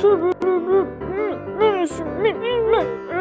是不是不是，嗯，那。